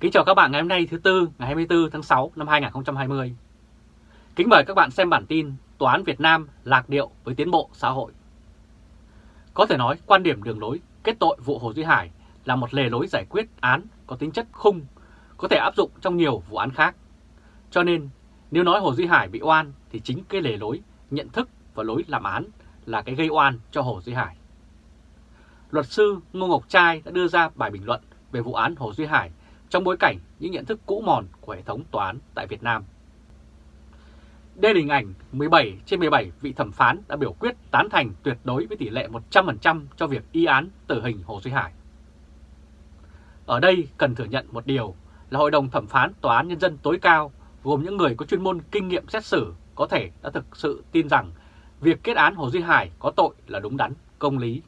Kính chào các bạn ngày hôm nay thứ Tư ngày 24 tháng 6 năm 2020. Kính mời các bạn xem bản tin Tòa án Việt Nam lạc điệu với tiến bộ xã hội. Có thể nói quan điểm đường lối kết tội vụ Hồ Duy Hải là một lề lối giải quyết án có tính chất khung, có thể áp dụng trong nhiều vụ án khác. Cho nên nếu nói Hồ Duy Hải bị oan thì chính cái lề lối, nhận thức và lối làm án là cái gây oan cho Hồ Duy Hải. Luật sư Ngô Ngọc Trai đã đưa ra bài bình luận về vụ án Hồ Duy Hải trong bối cảnh những nhận thức cũ mòn của hệ thống tòa án tại Việt Nam. Đây là hình ảnh 17 trên 17 vị thẩm phán đã biểu quyết tán thành tuyệt đối với tỷ lệ 100% cho việc y án tử hình Hồ Duy Hải. Ở đây cần thừa nhận một điều là Hội đồng thẩm phán Tòa án Nhân dân tối cao gồm những người có chuyên môn kinh nghiệm xét xử có thể đã thực sự tin rằng việc kết án Hồ Duy Hải có tội là đúng đắn, công lý.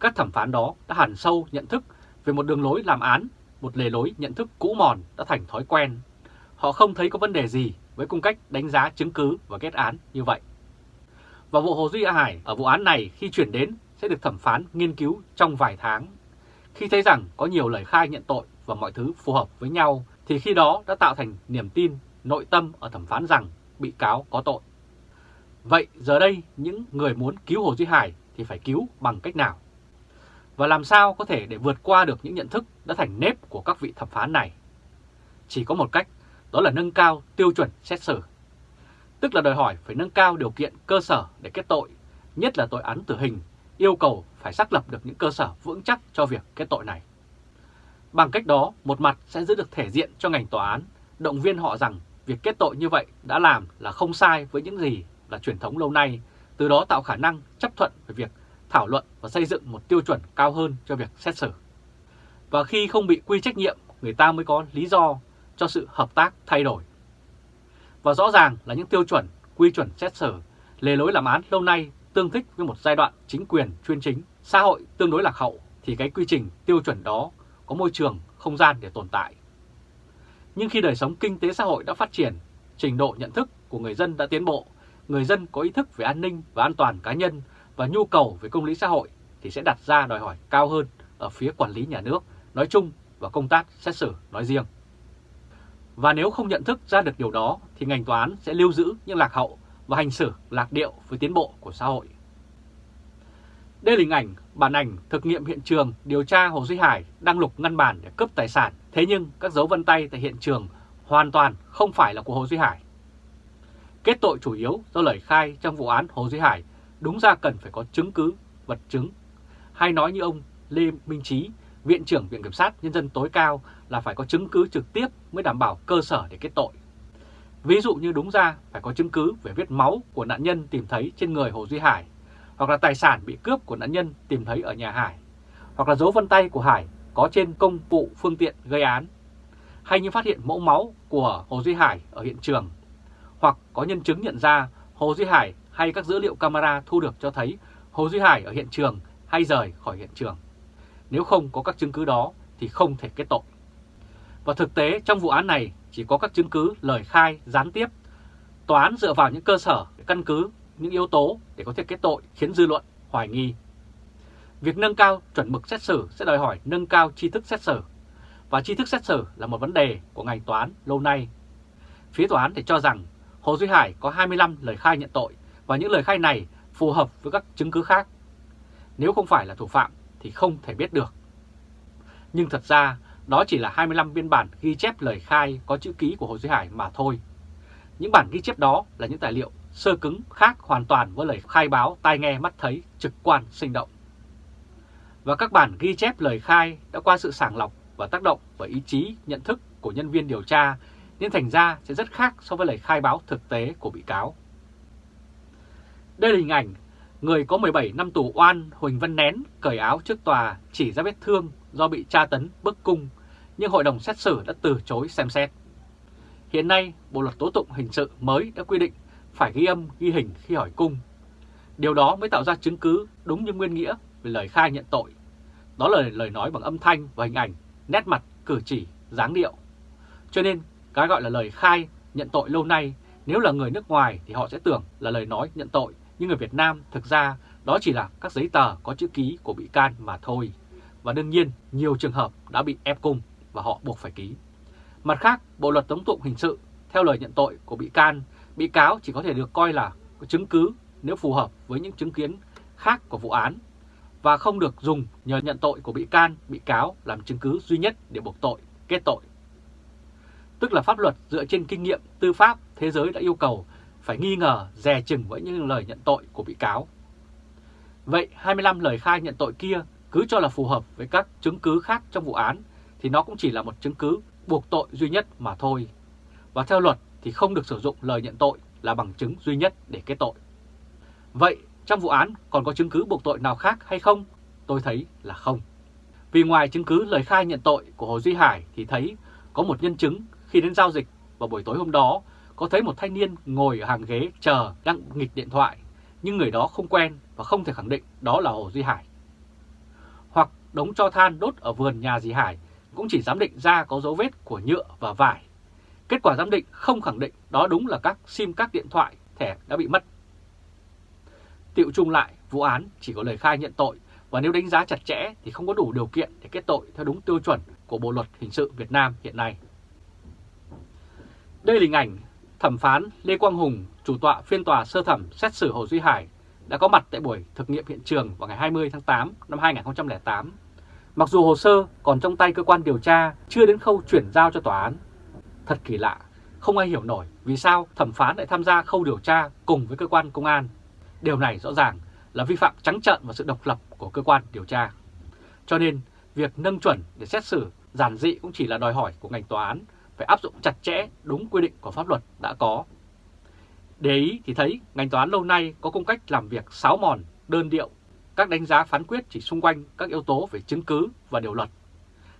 Các thẩm phán đó đã hẳn sâu nhận thức về một đường lối làm án một lề lối nhận thức cũ mòn đã thành thói quen. Họ không thấy có vấn đề gì với cung cách đánh giá chứng cứ và kết án như vậy. Và vụ Hồ Duy Hải ở vụ án này khi chuyển đến sẽ được thẩm phán, nghiên cứu trong vài tháng. Khi thấy rằng có nhiều lời khai nhận tội và mọi thứ phù hợp với nhau, thì khi đó đã tạo thành niềm tin, nội tâm ở thẩm phán rằng bị cáo có tội. Vậy giờ đây những người muốn cứu Hồ Duy Hải thì phải cứu bằng cách nào? Và làm sao có thể để vượt qua được những nhận thức đã thành nếp của các vị thẩm phán này? Chỉ có một cách, đó là nâng cao tiêu chuẩn xét xử. Tức là đòi hỏi phải nâng cao điều kiện cơ sở để kết tội, nhất là tội án tử hình, yêu cầu phải xác lập được những cơ sở vững chắc cho việc kết tội này. Bằng cách đó, một mặt sẽ giữ được thể diện cho ngành tòa án, động viên họ rằng việc kết tội như vậy đã làm là không sai với những gì là truyền thống lâu nay, từ đó tạo khả năng chấp thuận về việc thảo luận và xây dựng một tiêu chuẩn cao hơn cho việc xét xử. Và khi không bị quy trách nhiệm, người ta mới có lý do cho sự hợp tác thay đổi. Và rõ ràng là những tiêu chuẩn, quy chuẩn xét xử, lề lối làm án lâu nay tương thích với một giai đoạn chính quyền chuyên chính, xã hội tương đối lạc hậu, thì cái quy trình tiêu chuẩn đó có môi trường, không gian để tồn tại. Nhưng khi đời sống kinh tế xã hội đã phát triển, trình độ nhận thức của người dân đã tiến bộ, người dân có ý thức về an ninh và an toàn cá nhân và nhu cầu về công lý xã hội thì sẽ đặt ra đòi hỏi cao hơn ở phía quản lý nhà nước nói chung và công tác xét xử nói riêng. Và nếu không nhận thức ra được điều đó thì ngành tòa án sẽ lưu giữ những lạc hậu và hành xử lạc điệu với tiến bộ của xã hội. Đây là hình ảnh, bản ảnh thực nghiệm hiện trường điều tra Hồ Duy Hải đang lục ngăn bàn để cướp tài sản. Thế nhưng các dấu vân tay tại hiện trường hoàn toàn không phải là của Hồ Duy Hải. Kết tội chủ yếu do lời khai trong vụ án Hồ Duy Hải đúng ra cần phải có chứng cứ, vật chứng. Hay nói như ông Lê Minh Trí, Viện trưởng Viện Kiểm sát Nhân dân tối cao là phải có chứng cứ trực tiếp mới đảm bảo cơ sở để kết tội. Ví dụ như đúng ra phải có chứng cứ về vết máu của nạn nhân tìm thấy trên người Hồ Duy Hải, hoặc là tài sản bị cướp của nạn nhân tìm thấy ở nhà Hải, hoặc là dấu vân tay của Hải có trên công cụ phương tiện gây án, hay như phát hiện mẫu máu của Hồ Duy Hải ở hiện trường, hoặc có nhân chứng nhận ra Hồ Duy Hải hay các dữ liệu camera thu được cho thấy Hồ Duy Hải ở hiện trường hay rời khỏi hiện trường. Nếu không có các chứng cứ đó thì không thể kết tội. Và thực tế trong vụ án này chỉ có các chứng cứ lời khai gián tiếp. Tòa án dựa vào những cơ sở để căn cứ những yếu tố để có thể kết tội khiến dư luận hoài nghi. Việc nâng cao chuẩn mực xét xử sẽ đòi hỏi nâng cao tri thức xét xử. Và tri thức xét xử là một vấn đề của ngành tòa án lâu nay. Phía tòa án thì cho rằng Hồ Duy Hải có 25 lời khai nhận tội và những lời khai này phù hợp với các chứng cứ khác. Nếu không phải là thủ phạm thì không thể biết được. Nhưng thật ra, đó chỉ là 25 biên bản ghi chép lời khai có chữ ký của Hồ Duy Hải mà thôi. Những bản ghi chép đó là những tài liệu sơ cứng, khác hoàn toàn với lời khai báo, tai nghe, mắt thấy, trực quan, sinh động. Và các bản ghi chép lời khai đã qua sự sàng lọc và tác động bởi ý chí, nhận thức của nhân viên điều tra, nên thành ra sẽ rất khác so với lời khai báo thực tế của bị cáo. Đây là hình ảnh người có 17 năm tù oan Huỳnh Văn Nén cởi áo trước tòa chỉ ra vết thương do bị tra tấn bức cung, nhưng hội đồng xét xử đã từ chối xem xét. Hiện nay, Bộ Luật Tố Tụng Hình sự mới đã quy định phải ghi âm, ghi hình khi hỏi cung. Điều đó mới tạo ra chứng cứ đúng như nguyên nghĩa về lời khai nhận tội. Đó là lời nói bằng âm thanh và hình ảnh, nét mặt, cử chỉ, dáng điệu. Cho nên, cái gọi là lời khai nhận tội lâu nay, nếu là người nước ngoài thì họ sẽ tưởng là lời nói nhận tội nhưng người Việt Nam thực ra đó chỉ là các giấy tờ có chữ ký của bị can mà thôi. Và đương nhiên nhiều trường hợp đã bị ép cung. và họ buộc phải ký. Mặt khác, Bộ Luật Tống tụng Hình sự, theo lời nhận tội của bị can, bị cáo chỉ có thể được coi là chứng cứ nếu phù hợp với những chứng kiến khác của vụ án và không được dùng nhờ nhận tội của bị can, bị cáo làm chứng cứ duy nhất để buộc tội, kết tội. Tức là pháp luật dựa trên kinh nghiệm tư pháp thế giới đã yêu cầu phải nghi ngờ, dè chừng với những lời nhận tội của bị cáo. Vậy 25 lời khai nhận tội kia cứ cho là phù hợp với các chứng cứ khác trong vụ án thì nó cũng chỉ là một chứng cứ buộc tội duy nhất mà thôi. Và theo luật thì không được sử dụng lời nhận tội là bằng chứng duy nhất để kết tội. Vậy trong vụ án còn có chứng cứ buộc tội nào khác hay không? Tôi thấy là không. Vì ngoài chứng cứ lời khai nhận tội của Hồ Duy Hải thì thấy có một nhân chứng khi đến giao dịch vào buổi tối hôm đó có thấy một thanh niên ngồi ở hàng ghế chờ đang nghịch điện thoại nhưng người đó không quen và không thể khẳng định đó là Hồ Duy Hải. Hoặc đống cho than đốt ở vườn nhà dì Hải cũng chỉ giám định ra có dấu vết của nhựa và vải. Kết quả giám định không khẳng định đó đúng là các sim các điện thoại, thẻ đã bị mất. Tiệu chung lại, vụ án chỉ có lời khai nhận tội và nếu đánh giá chặt chẽ thì không có đủ điều kiện để kết tội theo đúng tiêu chuẩn của Bộ Luật Hình sự Việt Nam hiện nay. Đây là hình ảnh thẩm phán Lê Quang Hùng, chủ tọa phiên tòa sơ thẩm xét xử Hồ Duy Hải đã có mặt tại buổi thực nghiệm hiện trường vào ngày 20 tháng 8 năm 2008. Mặc dù hồ sơ còn trong tay cơ quan điều tra chưa đến khâu chuyển giao cho tòa án. Thật kỳ lạ, không ai hiểu nổi vì sao thẩm phán lại tham gia khâu điều tra cùng với cơ quan công an. Điều này rõ ràng là vi phạm trắng trợn vào sự độc lập của cơ quan điều tra. Cho nên, việc nâng chuẩn để xét xử giản dị cũng chỉ là đòi hỏi của ngành tòa án phải áp dụng chặt chẽ đúng quy định của pháp luật đã có. Để ý thì thấy ngành tòa án lâu nay có cung cách làm việc sáo mòn, đơn điệu, các đánh giá phán quyết chỉ xung quanh các yếu tố về chứng cứ và điều luật,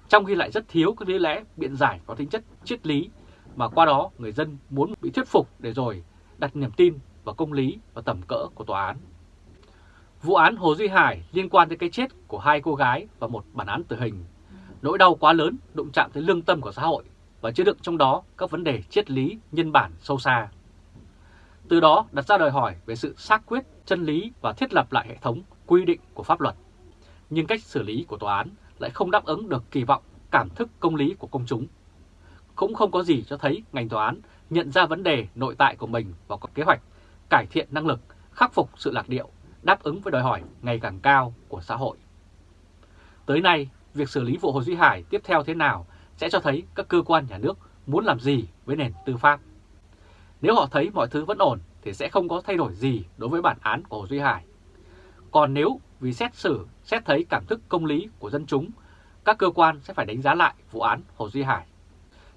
trong khi lại rất thiếu các lý lẽ biện giải có tính chất triết lý mà qua đó người dân muốn bị thuyết phục để rồi đặt niềm tin vào công lý và tầm cỡ của tòa án. Vụ án Hồ Duy Hải liên quan tới cái chết của hai cô gái và một bản án tử hình. Nỗi đau quá lớn đụng chạm tới lương tâm của xã hội và chứa đựng trong đó các vấn đề triết lý nhân bản sâu xa. Từ đó đặt ra đòi hỏi về sự xác quyết, chân lý và thiết lập lại hệ thống quy định của pháp luật. Nhưng cách xử lý của tòa án lại không đáp ứng được kỳ vọng cảm thức công lý của công chúng. Cũng không có gì cho thấy ngành tòa án nhận ra vấn đề nội tại của mình và có kế hoạch cải thiện năng lực, khắc phục sự lạc điệu, đáp ứng với đòi hỏi ngày càng cao của xã hội. Tới nay, việc xử lý vụ Hồ Duy Hải tiếp theo thế nào sẽ cho thấy các cơ quan nhà nước muốn làm gì với nền tư pháp. Nếu họ thấy mọi thứ vẫn ổn thì sẽ không có thay đổi gì đối với bản án của Hồ Duy Hải. Còn nếu vì xét xử, xét thấy cảm thức công lý của dân chúng, các cơ quan sẽ phải đánh giá lại vụ án Hồ Duy Hải.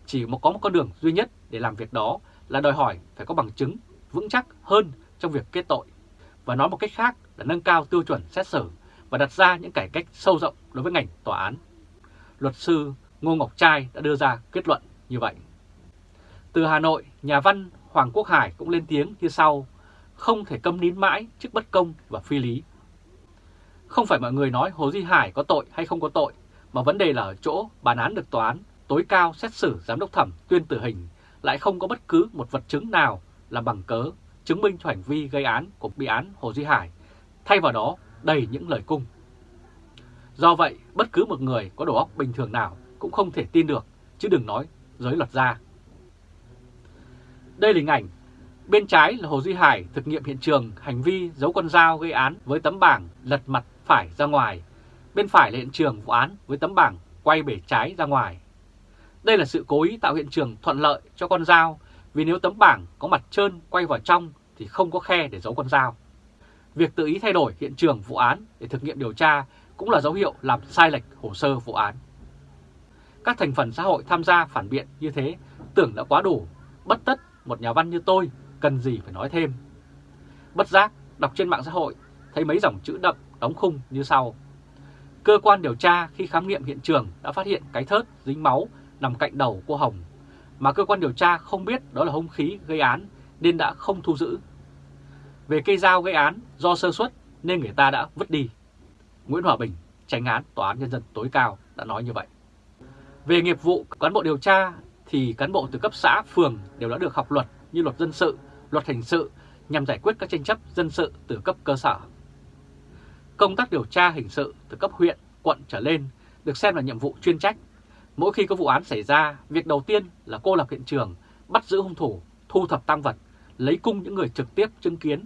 Chỉ có một con đường duy nhất để làm việc đó là đòi hỏi phải có bằng chứng vững chắc hơn trong việc kết tội. Và nói một cách khác là nâng cao tiêu chuẩn xét xử và đặt ra những cải cách sâu rộng đối với ngành tòa án. Luật sư Ngô Ngọc Trai đã đưa ra kết luận như vậy. Từ Hà Nội, nhà văn Hoàng Quốc Hải cũng lên tiếng như sau, không thể câm nín mãi trước bất công và phi lý. Không phải mọi người nói Hồ Duy Hải có tội hay không có tội, mà vấn đề là ở chỗ bản án được tòa án tối cao xét xử giám đốc thẩm tuyên tử hình lại không có bất cứ một vật chứng nào là bằng cớ chứng minh cho hành vi gây án của bị án Hồ Duy Hải, thay vào đó đầy những lời cung. Do vậy, bất cứ một người có đầu óc bình thường nào cũng không thể tin được, chứ đừng nói giới luật gia. Đây là hình ảnh bên trái là Hồ Duy Hải thực nghiệm hiện trường hành vi giấu con dao gây án với tấm bảng lật mặt phải ra ngoài. Bên phải là hiện trường vụ án với tấm bảng quay bể trái ra ngoài. Đây là sự cố ý tạo hiện trường thuận lợi cho con dao vì nếu tấm bảng có mặt trơn quay vào trong thì không có khe để giấu con dao. Việc tự ý thay đổi hiện trường vụ án để thực nghiệm điều tra cũng là dấu hiệu làm sai lệch hồ sơ vụ án. Các thành phần xã hội tham gia phản biện như thế tưởng đã quá đủ, bất tất một nhà văn như tôi cần gì phải nói thêm. Bất giác, đọc trên mạng xã hội, thấy mấy dòng chữ đậm, đóng khung như sau. Cơ quan điều tra khi khám nghiệm hiện trường đã phát hiện cái thớt dính máu nằm cạnh đầu cô Hồng, mà cơ quan điều tra không biết đó là hung khí gây án nên đã không thu giữ. Về cây dao gây án do sơ suất nên người ta đã vứt đi. Nguyễn Hòa Bình, tránh án Tòa án Nhân dân tối cao đã nói như vậy. Về nghiệp vụ cán bộ điều tra thì cán bộ từ cấp xã, phường đều đã được học luật như luật dân sự, luật hình sự nhằm giải quyết các tranh chấp dân sự từ cấp cơ sở. Công tác điều tra hình sự từ cấp huyện, quận trở lên được xem là nhiệm vụ chuyên trách. Mỗi khi có vụ án xảy ra, việc đầu tiên là cô lập hiện trường, bắt giữ hung thủ, thu thập tăng vật, lấy cung những người trực tiếp chứng kiến.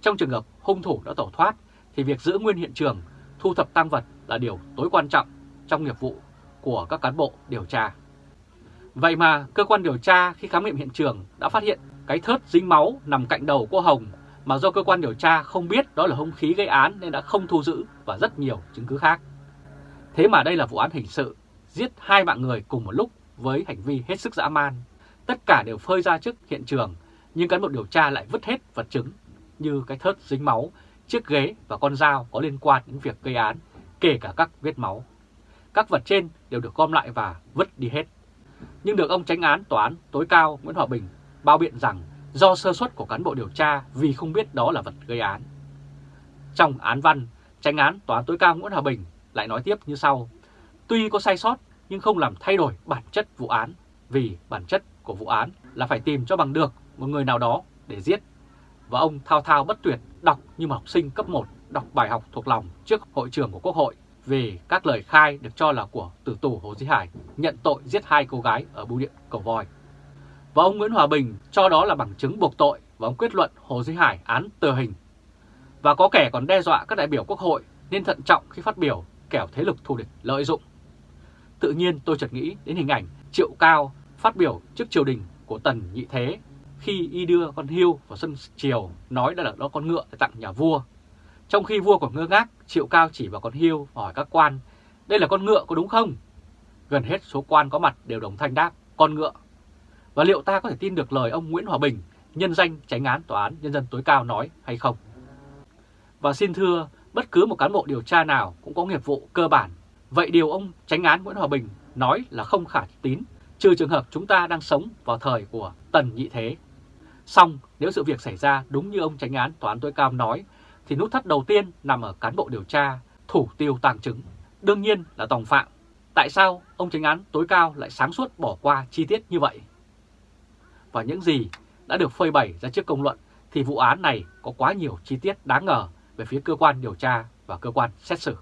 Trong trường hợp hung thủ đã tẩu thoát, thì việc giữ nguyên hiện trường, thu thập tăng vật là điều tối quan trọng trong nghiệp vụ của các cán bộ điều tra. Vậy mà cơ quan điều tra khi khám nghiệm hiện trường đã phát hiện cái thớt dính máu nằm cạnh đầu cô Hồng mà do cơ quan điều tra không biết đó là hung khí gây án nên đã không thu giữ và rất nhiều chứng cứ khác. Thế mà đây là vụ án hình sự, giết hai mạng người cùng một lúc với hành vi hết sức dã man. Tất cả đều phơi ra trước hiện trường, nhưng cán bộ điều tra lại vứt hết vật chứng như cái thớt dính máu, chiếc ghế và con dao có liên quan đến việc gây án, kể cả các vết máu. Các vật trên đều được gom lại và vứt đi hết. Nhưng được ông tránh án tòa án tối cao Nguyễn Hòa Bình bao biện rằng do sơ suất của cán bộ điều tra vì không biết đó là vật gây án. Trong án văn, tránh án tòa án tối cao Nguyễn Hòa Bình lại nói tiếp như sau. Tuy có sai sót nhưng không làm thay đổi bản chất vụ án vì bản chất của vụ án là phải tìm cho bằng được một người nào đó để giết. Và ông thao thao bất tuyệt đọc như một học sinh cấp 1 đọc bài học thuộc lòng trước hội trường của Quốc hội về các lời khai được cho là của tử tù Hồ Chí Hải nhận tội giết hai cô gái ở bưu điện Cầu Voi. Và ông Nguyễn Hòa Bình cho đó là bằng chứng buộc tội và ông kết luận Hồ Chí Hải án tử hình. Và có kẻ còn đe dọa các đại biểu Quốc hội nên thận trọng khi phát biểu kẻo thế lực thù địch lợi dụng. Tự nhiên tôi chợt nghĩ đến hình ảnh Triệu Cao phát biểu trước triều đình của Tần Nhị Thế khi y đưa con hươu vào sân triều nói đã là đó con ngựa để tặng nhà vua. Trong khi vua còn ngơ ngác, Triệu Cao chỉ vào con hươu hỏi các quan, đây là con ngựa có đúng không? Gần hết số quan có mặt đều đồng thanh đáp, con ngựa. Và liệu ta có thể tin được lời ông Nguyễn Hòa Bình, nhân danh tránh án Tòa án Nhân dân tối cao nói hay không? Và xin thưa, bất cứ một cán bộ điều tra nào cũng có nghiệp vụ cơ bản. Vậy điều ông tránh án Nguyễn Hòa Bình nói là không khả tín, trừ trường hợp chúng ta đang sống vào thời của Tần Nhị Thế. Xong, nếu sự việc xảy ra đúng như ông tránh án Tòa án tối cao nói, thì nút thắt đầu tiên nằm ở cán bộ điều tra, thủ tiêu tàng chứng. Đương nhiên là tòng phạm. Tại sao ông tránh án tối cao lại sáng suốt bỏ qua chi tiết như vậy? Và những gì đã được phơi bày ra trước công luận thì vụ án này có quá nhiều chi tiết đáng ngờ về phía cơ quan điều tra và cơ quan xét xử.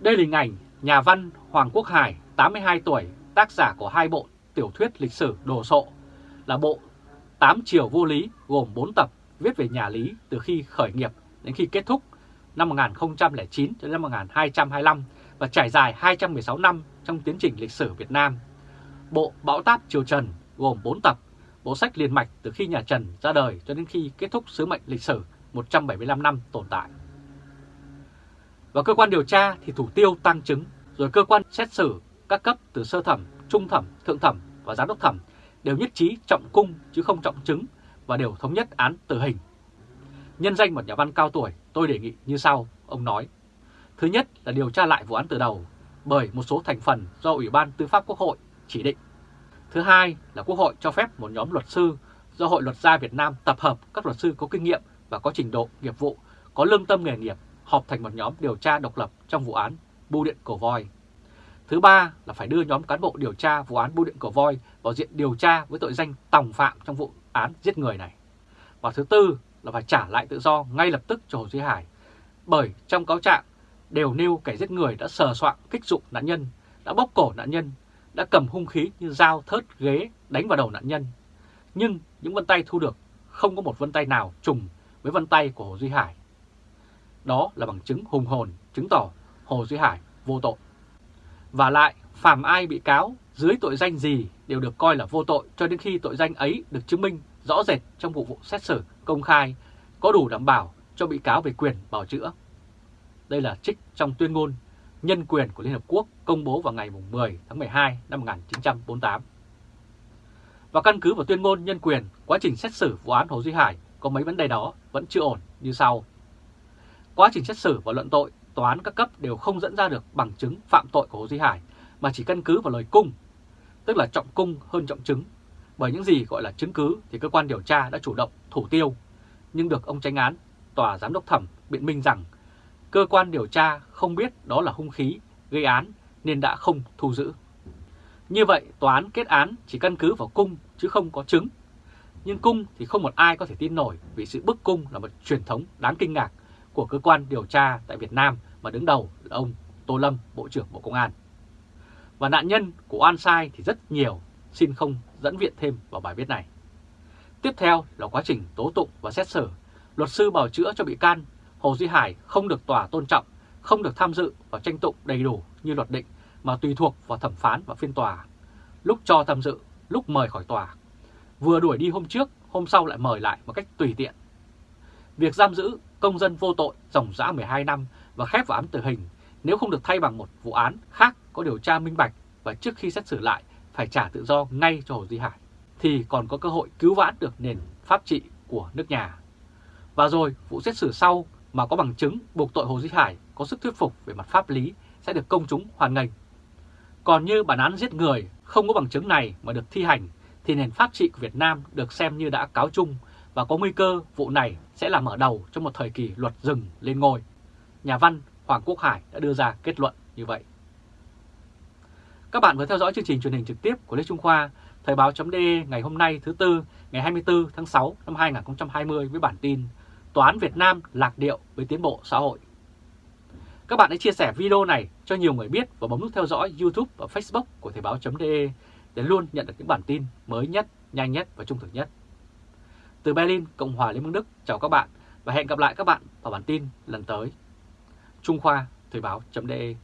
Đây là hình ảnh nhà văn Hoàng Quốc Hải, 82 tuổi, tác giả của hai bộ tiểu thuyết lịch sử đồ sộ, là bộ Tám chiều Vô Lý gồm 4 tập viết về nhà Lý từ khi khởi nghiệp đến khi kết thúc năm 1009 đến năm 1225 và trải dài 216 năm trong tiến trình lịch sử Việt Nam. Bộ Bão Táp Triều Trần gồm 4 tập, bộ sách liền mạch từ khi nhà Trần ra đời cho đến khi kết thúc sứ mệnh lịch sử 175 năm tồn tại. Và cơ quan điều tra thì thủ tiêu tăng chứng, rồi cơ quan xét xử các cấp từ sơ thẩm, trung thẩm, thượng thẩm và giám đốc thẩm đều nhất trí trọng cung chứ không trọng chứng và đều thống nhất án tử hình. Nhân danh một nhà văn cao tuổi, tôi đề nghị như sau, ông nói. Thứ nhất là điều tra lại vụ án từ đầu bởi một số thành phần do Ủy ban Tư pháp Quốc hội chỉ định. Thứ hai là Quốc hội cho phép một nhóm luật sư do Hội luật gia Việt Nam tập hợp các luật sư có kinh nghiệm và có trình độ nghiệp vụ, có lương tâm nghề nghiệp, họp thành một nhóm điều tra độc lập trong vụ án Bưu điện Cổ Voi. Thứ ba là phải đưa nhóm cán bộ điều tra vụ án Bưu điện Cổ Voi vào diện điều tra với tội danh tòng phạm trong vụ án giết người này. Và thứ tư là phải trả lại tự do ngay lập tức cho Hồ Duy Hải. Bởi trong cáo trạng đều nêu kẻ giết người đã sờ soạn kích dụng nạn nhân, đã bóp cổ nạn nhân, đã cầm hung khí như dao, thớt, ghế đánh vào đầu nạn nhân. Nhưng những vân tay thu được không có một vân tay nào trùng với vân tay của Hồ Duy Hải. Đó là bằng chứng hùng hồn chứng tỏ Hồ Duy Hải vô tội. Và lại, phàm ai bị cáo dưới tội danh gì đều được coi là vô tội cho đến khi tội danh ấy được chứng minh rõ rệt trong vụ vụ xét xử công khai, có đủ đảm bảo cho bị cáo về quyền bảo chữa. Đây là trích trong tuyên ngôn nhân quyền của Liên Hợp Quốc công bố vào ngày 10 tháng 12 năm 1948. Và căn cứ vào tuyên ngôn nhân quyền, quá trình xét xử vụ án Hồ Duy Hải có mấy vấn đề đó vẫn chưa ổn như sau. Quá trình xét xử và luận tội, tòa án các cấp đều không dẫn ra được bằng chứng phạm tội của Hồ Duy Hải, mà chỉ căn cứ vào lời cung, tức là trọng cung hơn trọng chứng. Bởi những gì gọi là chứng cứ thì cơ quan điều tra đã chủ động thủ tiêu, nhưng được ông tranh án, tòa giám đốc thẩm biện minh rằng cơ quan điều tra không biết đó là hung khí gây án nên đã không thu giữ. Như vậy, tòa án kết án chỉ căn cứ vào cung chứ không có chứng. Nhưng cung thì không một ai có thể tin nổi vì sự bức cung là một truyền thống đáng kinh ngạc của cơ quan điều tra tại Việt Nam mà đứng đầu là ông Tô Lâm, Bộ trưởng Bộ Công an. Và nạn nhân của oan sai thì rất nhiều, xin không dẫn viện thêm vào bài viết này. Tiếp theo là quá trình tố tụng và xét xử. Luật sư bào chữa cho bị can Hồ Duy Hải không được tòa tôn trọng, không được tham dự và tranh tụng đầy đủ như luật định mà tùy thuộc vào thẩm phán và phiên tòa. Lúc cho tham dự, lúc mời khỏi tòa. Vừa đuổi đi hôm trước, hôm sau lại mời lại một cách tùy tiện. Việc giam giữ công dân vô tội dòng dã 12 năm và khép vào án tử hình nếu không được thay bằng một vụ án khác có điều tra minh bạch và trước khi xét xử lại phải trả tự do ngay cho Hồ Duy Hải, thì còn có cơ hội cứu vãn được nền pháp trị của nước nhà. Và rồi vụ xét xử sau mà có bằng chứng buộc tội Hồ Duy Hải có sức thuyết phục về mặt pháp lý sẽ được công chúng hoàn nghênh. Còn như bản án giết người không có bằng chứng này mà được thi hành thì nền pháp trị của Việt Nam được xem như đã cáo chung và có nguy cơ vụ này sẽ là mở đầu cho một thời kỳ luật rừng lên ngôi. Nhà văn Hoàng Quốc Hải đã đưa ra kết luận như vậy. Các bạn vừa theo dõi chương trình truyền hình trực tiếp của Lê Trung Khoa, Thời báo.de ngày hôm nay thứ Tư, ngày 24 tháng 6 năm 2020 với bản tin Tòa án Việt Nam lạc điệu với tiến bộ xã hội. Các bạn hãy chia sẻ video này cho nhiều người biết và bấm nút theo dõi YouTube và Facebook của Thời báo.de để luôn nhận được những bản tin mới nhất, nhanh nhất và trung thực nhất. Từ Berlin, Cộng hòa Liên bang Đức, chào các bạn và hẹn gặp lại các bạn vào bản tin lần tới. Trung Khoa, Thời báo.de